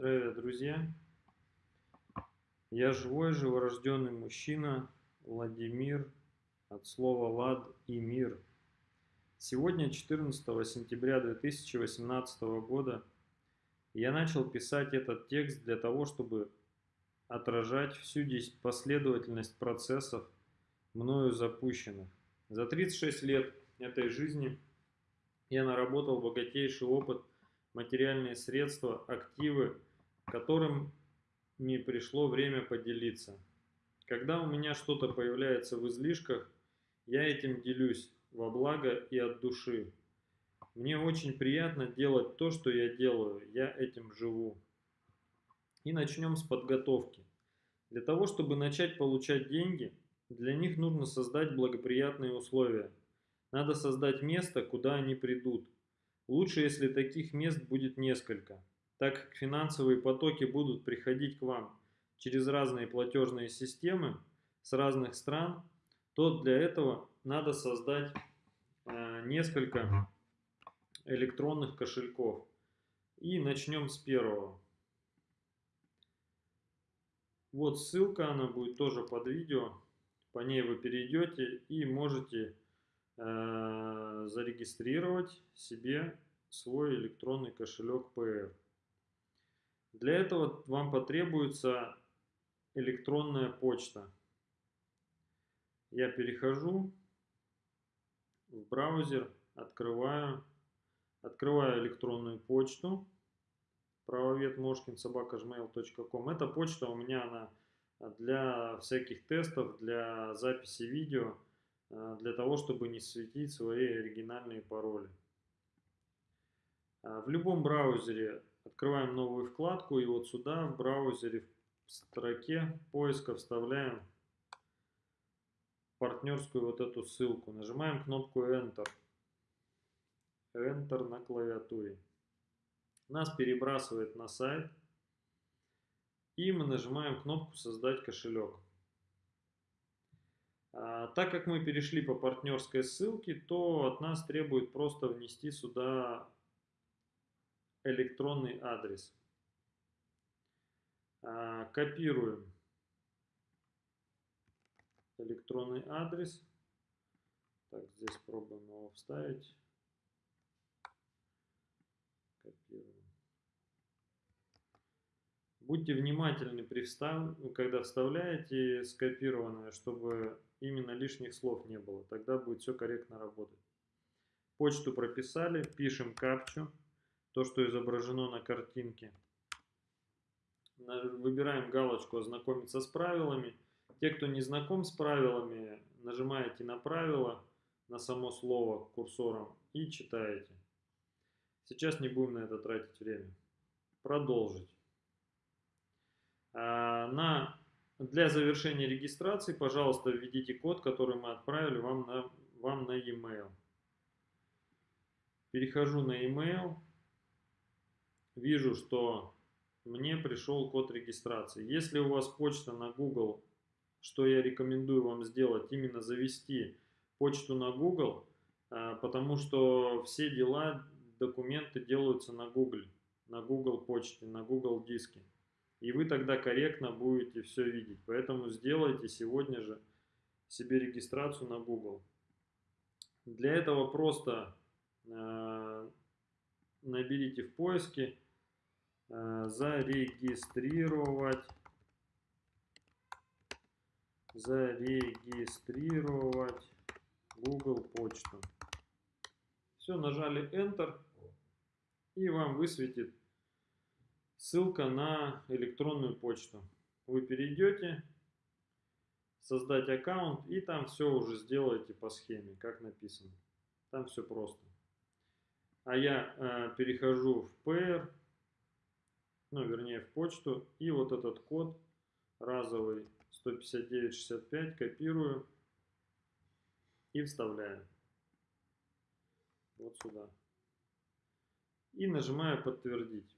Здравия, друзья! Я живой, живорожденный мужчина Владимир от слова «лад» и «мир». Сегодня, 14 сентября 2018 года, я начал писать этот текст для того, чтобы отражать всю последовательность процессов, мною запущенных. За 36 лет этой жизни я наработал богатейший опыт, материальные средства, активы, которым мне пришло время поделиться. Когда у меня что-то появляется в излишках, я этим делюсь во благо и от души. Мне очень приятно делать то, что я делаю, я этим живу. И начнем с подготовки. Для того, чтобы начать получать деньги, для них нужно создать благоприятные условия. Надо создать место, куда они придут. Лучше, если таких мест будет несколько так как финансовые потоки будут приходить к вам через разные платежные системы с разных стран, то для этого надо создать э, несколько электронных кошельков. И начнем с первого. Вот ссылка, она будет тоже под видео. По ней вы перейдете и можете э, зарегистрировать себе свой электронный кошелек PR. Для этого вам потребуется электронная почта. Я перехожу в браузер, открываю, открываю электронную почту правоветмошкин.собака.gmail.com Эта почта у меня она для всяких тестов, для записи видео, э, для того, чтобы не светить свои оригинальные пароли. А в любом браузере Открываем новую вкладку и вот сюда в браузере в строке поиска вставляем партнерскую вот эту ссылку. Нажимаем кнопку Enter. Enter на клавиатуре. Нас перебрасывает на сайт. И мы нажимаем кнопку «Создать кошелек». А, так как мы перешли по партнерской ссылке, то от нас требует просто внести сюда электронный адрес. А, копируем электронный адрес. Так, здесь пробуем его вставить. Копируем. Будьте внимательны, при встав... когда вставляете скопированное, чтобы именно лишних слов не было. Тогда будет все корректно работать. Почту прописали, пишем капчу то, что изображено на картинке. Выбираем галочку «Ознакомиться с правилами». Те, кто не знаком с правилами, нажимаете на правила, на само слово курсором и читаете. Сейчас не будем на это тратить время. Продолжить. А, на, для завершения регистрации, пожалуйста, введите код, который мы отправили вам на, вам на e-mail. Перехожу на e-mail вижу, что мне пришел код регистрации. Если у вас почта на Google, что я рекомендую вам сделать, именно завести почту на Google, а, потому что все дела, документы делаются на Google, на Google почте, на Google диске. И вы тогда корректно будете все видеть. Поэтому сделайте сегодня же себе регистрацию на Google. Для этого просто э, наберите в поиске Э, зарегистрировать зарегистрировать Google почту. Все, нажали Enter и вам высветит ссылка на электронную почту. Вы перейдете, создать аккаунт и там все уже сделаете по схеме, как написано. Там все просто. А я э, перехожу в PR ну, вернее, в почту. И вот этот код разовый 159.65 копирую и вставляю вот сюда. И нажимаю подтвердить.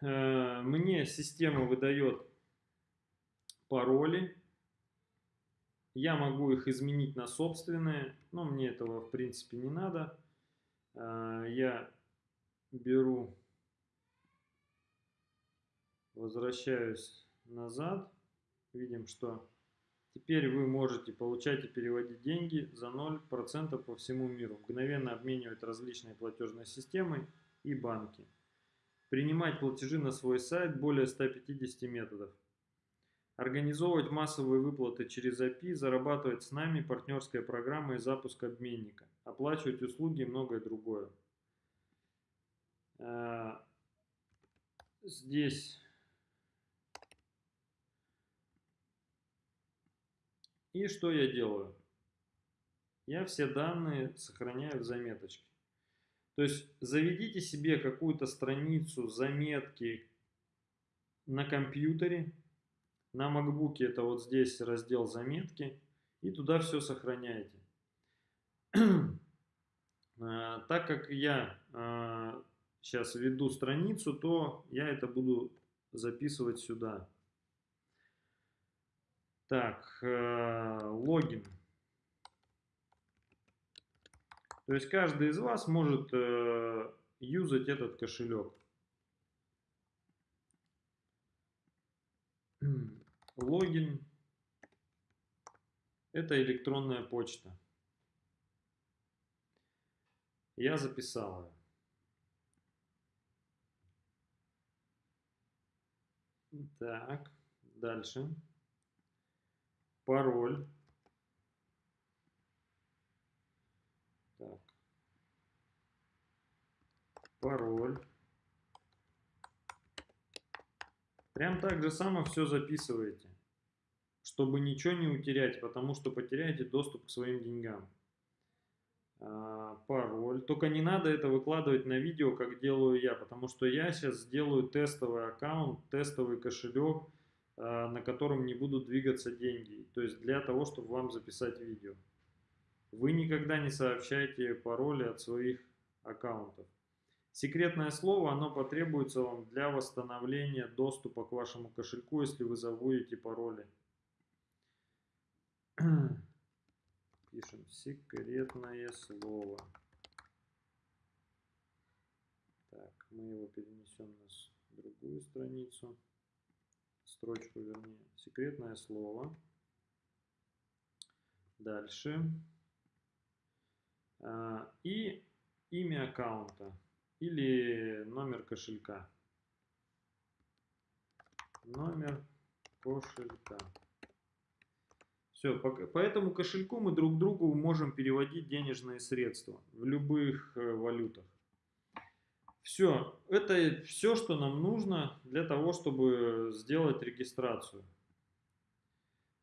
Э, мне система выдает пароли я могу их изменить на собственные, но мне этого в принципе не надо. А, я беру, возвращаюсь назад, видим, что теперь вы можете получать и переводить деньги за 0% по всему миру, мгновенно обменивать различные платежные системы и банки. Принимать платежи на свой сайт более 150 методов. Организовывать массовые выплаты через API, зарабатывать с нами партнерская программа и запуск обменника, оплачивать услуги и многое другое. А, здесь и что я делаю? Я все данные сохраняю в заметочке. То есть заведите себе какую-то страницу заметки на компьютере, на MacBook это вот здесь раздел заметки, и туда все сохраняете. А, так как я сейчас а, веду страницу, то я это буду записывать сюда. Так, э, логин. То есть каждый из вас может э, юзать этот кошелек. Логин – это электронная почта. Я записал ее. Так, дальше. Пароль. Так. Пароль. Прям так же само все записываете, чтобы ничего не утерять, потому что потеряете доступ к своим деньгам. А, пароль. Только не надо это выкладывать на видео, как делаю я, потому что я сейчас сделаю тестовый аккаунт, тестовый кошелек, а, на котором не будут двигаться деньги. То есть для того, чтобы вам записать видео. Вы никогда не сообщаете пароли от своих аккаунтов. Секретное слово, оно потребуется вам для восстановления доступа к вашему кошельку, если вы забудете пароли. Пишем секретное слово. Так, мы его перенесем на другую страницу. Строчку вернее. Секретное слово. Дальше. А, и имя аккаунта или номер кошелька. Номер кошелька. Все, по, этому кошельку мы друг другу можем переводить денежные средства в любых э, валютах. Все, это все, что нам нужно для того, чтобы сделать регистрацию.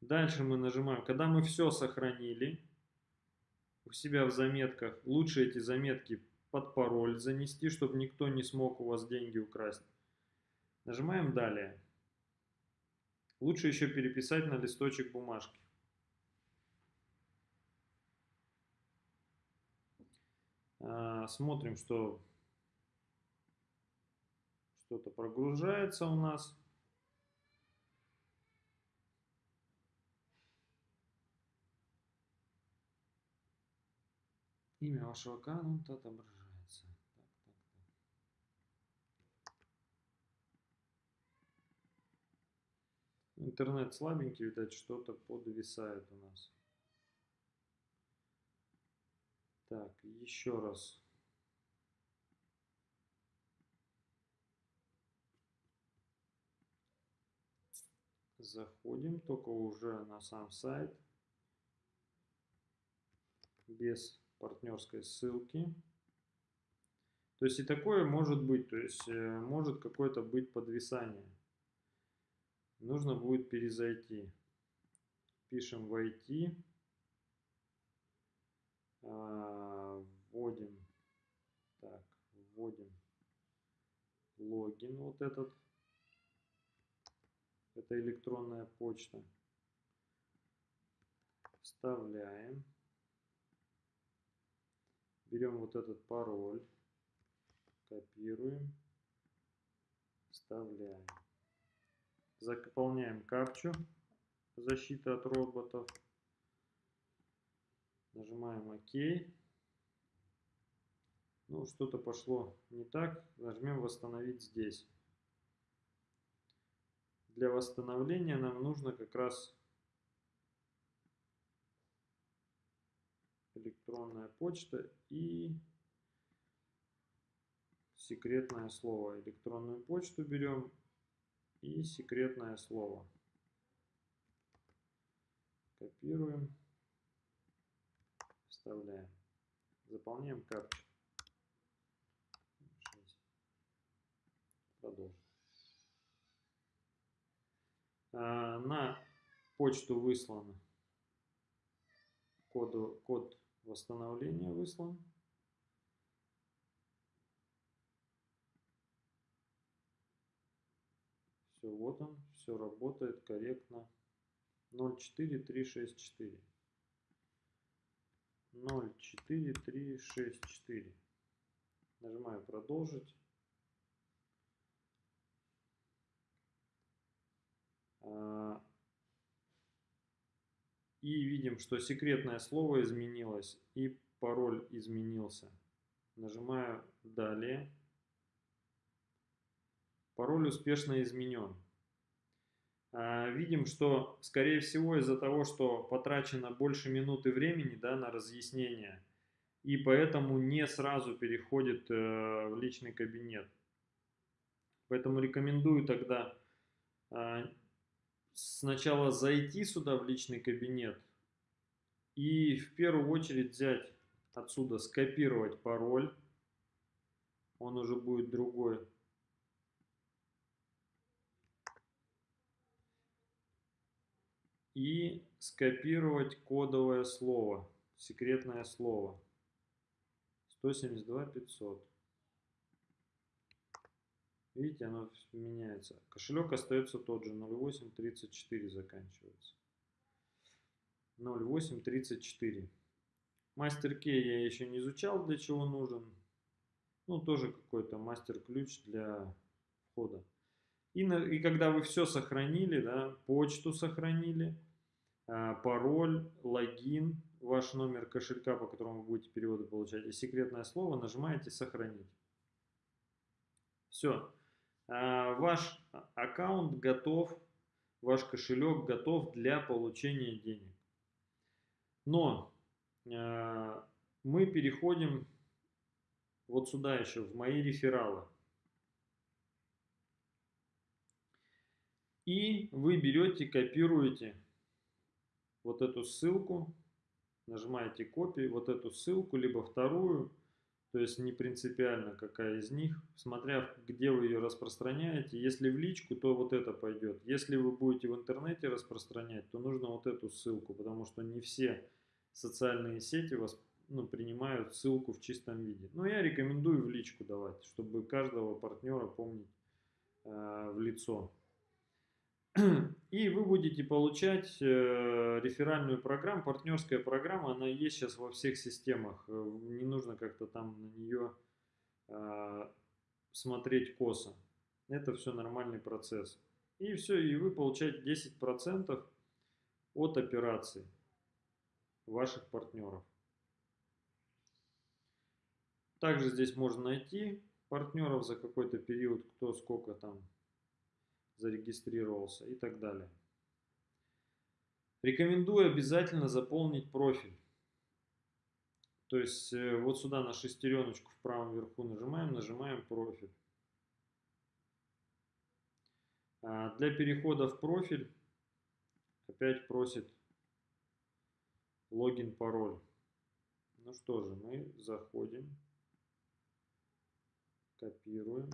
Дальше мы нажимаем, когда мы все сохранили, у себя в заметках. Лучше эти заметки под пароль занести, чтобы никто не смог у вас деньги украсть. Нажимаем «Далее». Лучше еще переписать на листочек бумажки. А, смотрим, что что-то прогружается у нас. Имя вашего аккаунта отображается. Так, так, так. Интернет слабенький, видать, что-то подвисает у нас. Так, еще раз. Заходим, только уже на сам сайт. Без партнерской ссылки. То есть и такое может быть, то есть э, может какое-то быть подвисание. Нужно будет перезайти. Пишем войти. А, вводим. Так, вводим логин вот этот. Это электронная почта. Вставляем. Берем вот этот пароль, копируем, вставляем. Заполняем капчу защиты от роботов. Нажимаем ОК. Ну, что-то пошло не так. Нажмем «Восстановить здесь». Для восстановления нам нужно как раз электронная почта и секретное слово. Электронную почту берем и секретное слово. Копируем, вставляем. Заполняем капчу. Продолжим. А, на почту выслано коду, код восстановления выслан. Все, вот он, все работает корректно. 04364. 04364. Нажимаю продолжить. А, и видим, что секретное слово изменилось и пароль изменился. Нажимаю «Далее». Пароль успешно изменен. А, видим, что, скорее всего, из-за того, что потрачено больше минуты времени да, на разъяснение, и поэтому не сразу переходит э, в личный кабинет. Поэтому рекомендую тогда а, сначала зайти сюда в личный кабинет и в первую очередь взять отсюда, скопировать пароль. Он уже будет другой. И скопировать кодовое слово, секретное слово. 172 500. Видите, оно меняется. Кошелек остается тот же, 0834 заканчивается. 0834. Мастер кей я еще не изучал, для чего нужен. Ну, тоже какой-то мастер-ключ для входа. И, на, и когда вы все сохранили, да, почту сохранили, пароль, логин, ваш номер кошелька, по которому вы будете переводы получать, и секретное слово, нажимаете «Сохранить». Все. А, ваш аккаунт готов, ваш кошелек готов для получения денег. Но а, мы переходим вот сюда еще, в мои рефералы. И вы берете, копируете вот эту ссылку, нажимаете копию, вот эту ссылку, либо вторую, то есть не принципиально какая из них, смотря где вы ее распространяете. Если в личку, то вот это пойдет. Если вы будете в интернете распространять, то нужно вот эту ссылку, потому что не все социальные сети вас ну, принимают ссылку в чистом виде. Но я рекомендую в личку давать, чтобы каждого партнера помнить э, в лицо. И вы будете получать э, реферальную программу, партнерская программа, она есть сейчас во всех системах. Э, не нужно как-то там на нее э, смотреть косо. Это все нормальный процесс. И все, и вы получаете 10% от операций ваших партнеров. Также здесь можно найти партнеров за какой-то период, кто сколько там зарегистрировался и так далее. Рекомендую обязательно заполнить профиль. То есть э, вот сюда на шестереночку в правом верху нажимаем, нажимаем профиль. А для перехода в профиль опять просит логин, пароль. Ну что же, мы заходим, копируем.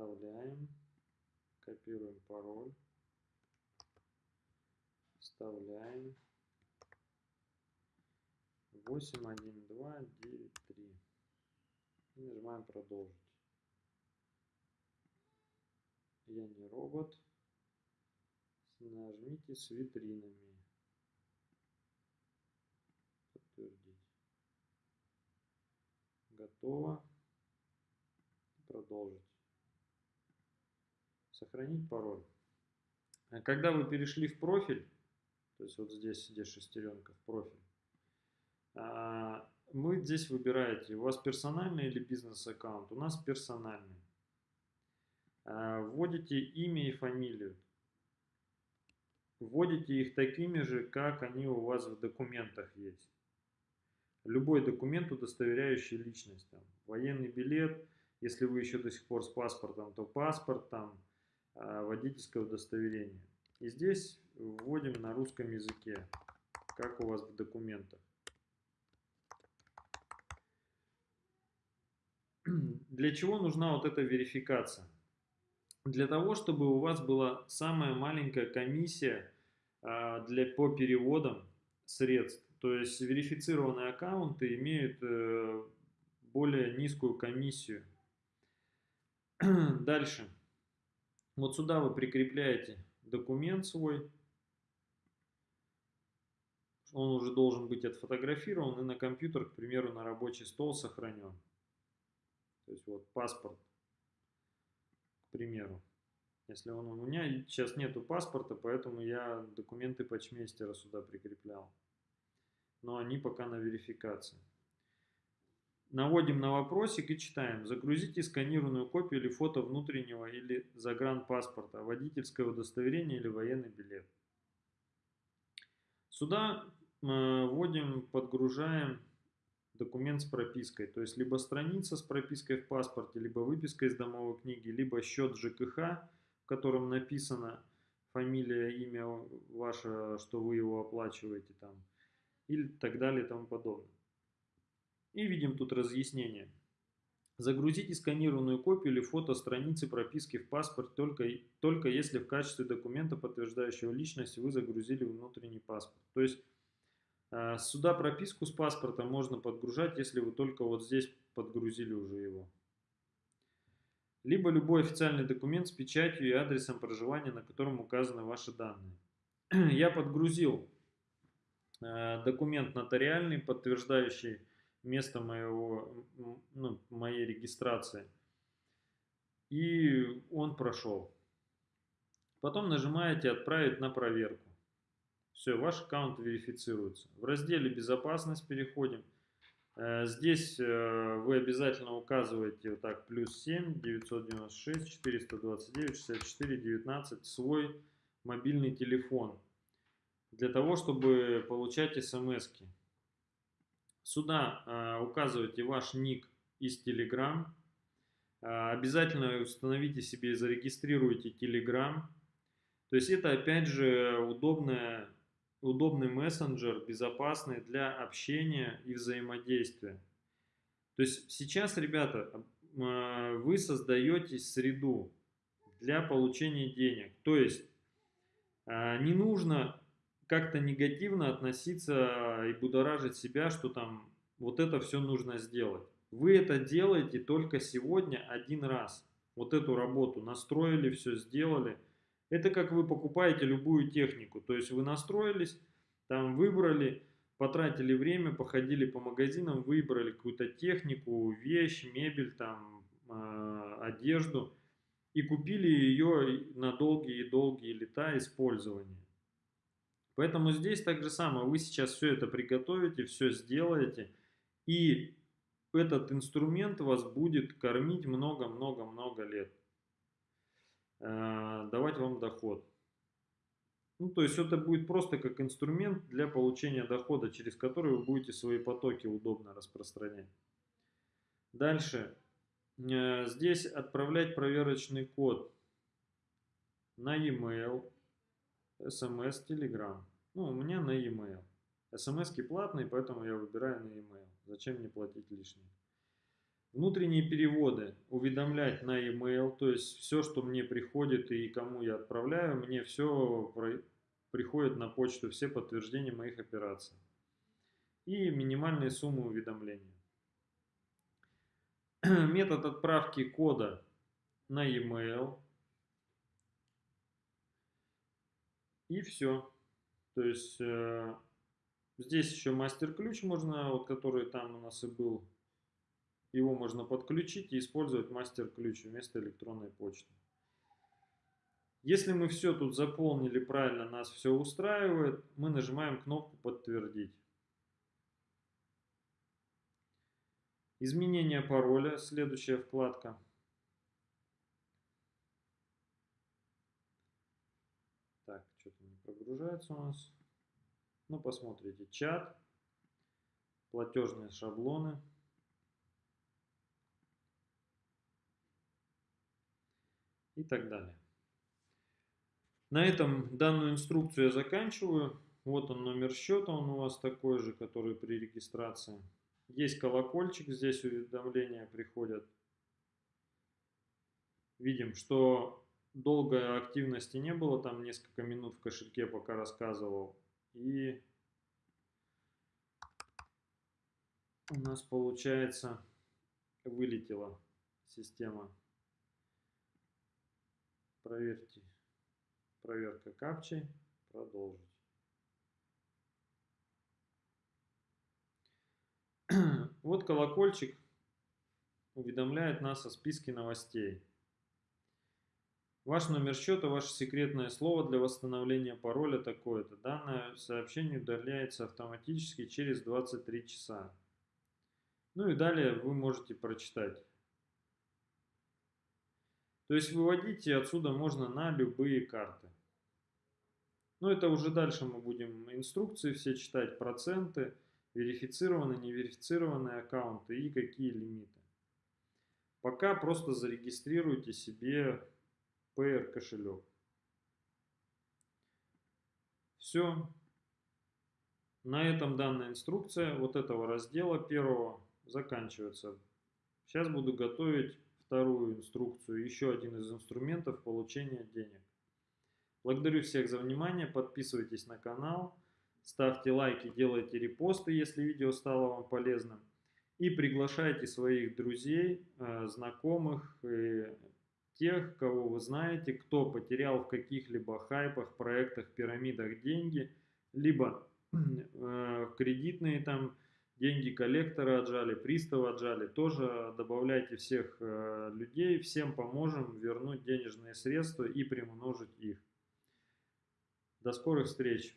Вставляем. Копируем пароль. Вставляем. 81293. И нажимаем продолжить. Я не робот. Нажмите с витринами. Подтвердить. Готово. Продолжить. Сохранить пароль. А когда вы перешли в профиль, То есть вот здесь, где шестеренка в профиль. А, вы здесь выбираете, у вас персональный или бизнес-аккаунт. У нас персональный. А, вводите имя и фамилию. Вводите их такими же, как они у вас в документах есть. Любой документ, удостоверяющий личность. Там, военный билет, если вы еще до сих пор с паспортом, то паспорт, там, водительское удостоверение. И здесь вводим на русском языке, как у вас в документах. Для чего нужна вот эта верификация? Для того, чтобы у вас была самая маленькая комиссия а, для, по переводам средств. То есть верифицированные аккаунты имеют э, более низкую комиссию. Дальше. Вот сюда вы прикрепляете документ свой. Он уже должен быть отфотографирован и на компьютер, к примеру, на рабочий стол сохранен. То есть вот паспорт, к примеру. Если он у меня сейчас нету паспорта, поэтому я документы почмейстера сюда прикреплял. Но они пока на верификации. Наводим на вопросик и читаем. Загрузите сканированную копию или фото внутреннего или загранпаспорта, водительское удостоверение или военный билет. Сюда э, вводим, подгружаем документ с пропиской. То есть либо страница с пропиской в паспорте, либо выписка из домовой книги, либо счет ЖКХ, в котором написано фамилия, имя ваше, что вы его оплачиваете там, и так далее и тому подобное. И видим тут разъяснение. Загрузите сканированную копию или фото страницы прописки в паспорт только, только если в качестве документа, подтверждающего личность, вы загрузили внутренний паспорт. То есть э, сюда прописку с паспорта можно подгружать, если вы только вот здесь подгрузили уже его. Либо любой официальный документ с печатью и адресом проживания, на котором указаны ваши данные. Я подгрузил э, документ нотариальный, подтверждающий место моего, ну, моей регистрации. И он прошел. Потом нажимаете «Отправить на проверку». Все, ваш аккаунт верифицируется. В разделе «Безопасность» переходим. Э, здесь э, вы обязательно указываете вот так плюс 7 996 429 64 19 свой мобильный телефон для того, чтобы получать смс -ки. Сюда э, указывайте ваш ник из Telegram. Э, обязательно установите себе и зарегистрируйте Telegram. То есть это опять же удобная, удобный мессенджер, безопасный для общения и взаимодействия. То есть сейчас, ребята, э, вы создаете среду для получения денег. То есть не нужно как-то негативно относиться и будоражить себя, что там вот это все нужно сделать. Вы это делаете только сегодня один раз. Вот эту работу настроили, все сделали. Это как вы покупаете любую технику. То есть вы настроились, там выбрали, потратили время, походили по магазинам, выбрали какую-то технику, вещь, мебель, там, э, одежду и купили ее на долгие и долгие лета использования. Поэтому здесь так же самое. Вы сейчас все это приготовите, все сделаете. И этот инструмент вас будет кормить много-много-много лет. Э, давать вам доход. Ну, то есть это будет просто как инструмент для получения дохода, через который вы будете свои потоки удобно распространять. Дальше. Э, здесь отправлять проверочный код на e-mail, смс, telegram. Ну, у меня на e-mail. смс платные, поэтому я выбираю на e-mail. Зачем мне платить лишнее? Внутренние переводы уведомлять на e-mail, то есть все, что мне приходит и кому я отправляю, мне все приходит на почту, все подтверждения моих операций. И минимальные суммы уведомления. Метод отправки кода на e-mail. И все. То есть э, здесь еще мастер-ключ можно, вот который там у нас и был. Его можно подключить и использовать мастер-ключ вместо электронной почты. Если мы все тут заполнили правильно, нас все устраивает, мы нажимаем кнопку «Подтвердить». Изменение пароля, следующая вкладка. Так, прогружается у нас. Ну, посмотрите, чат, платежные шаблоны. И так далее. На этом данную инструкцию я заканчиваю. Вот он номер счета, он у вас такой же, который при регистрации. Есть колокольчик, здесь уведомления приходят. Видим, что долгой активности не было, там несколько минут в кошельке пока рассказывал. И у нас получается вылетела система. Проверьте. Проверка капчи. Продолжить. Вот колокольчик уведомляет нас о списке новостей. Ваш номер счета, ваше секретное слово для восстановления пароля такое-то. Данное сообщение удаляется автоматически через 23 часа. Ну и далее вы можете прочитать. То есть выводите отсюда можно на любые карты. Но это уже дальше мы будем инструкции все читать, проценты, верифицированные, неверифицированные аккаунты и какие лимиты. Пока просто зарегистрируйте себе PR кошелек. Все. На этом данная инструкция вот этого раздела первого заканчивается. Сейчас буду готовить вторую инструкцию, еще один из инструментов получения денег. Благодарю всех за внимание, подписывайтесь на канал, ставьте лайки, делайте репосты, если видео стало вам полезным. И приглашайте своих друзей, э, знакомых, тех, кого вы знаете, кто потерял в каких-либо хайпах, проектах, пирамидах деньги, либо э, кредитные там деньги коллектора отжали, пристава отжали, тоже добавляйте всех э, людей, всем поможем вернуть денежные средства и примножить их. До скорых встреч!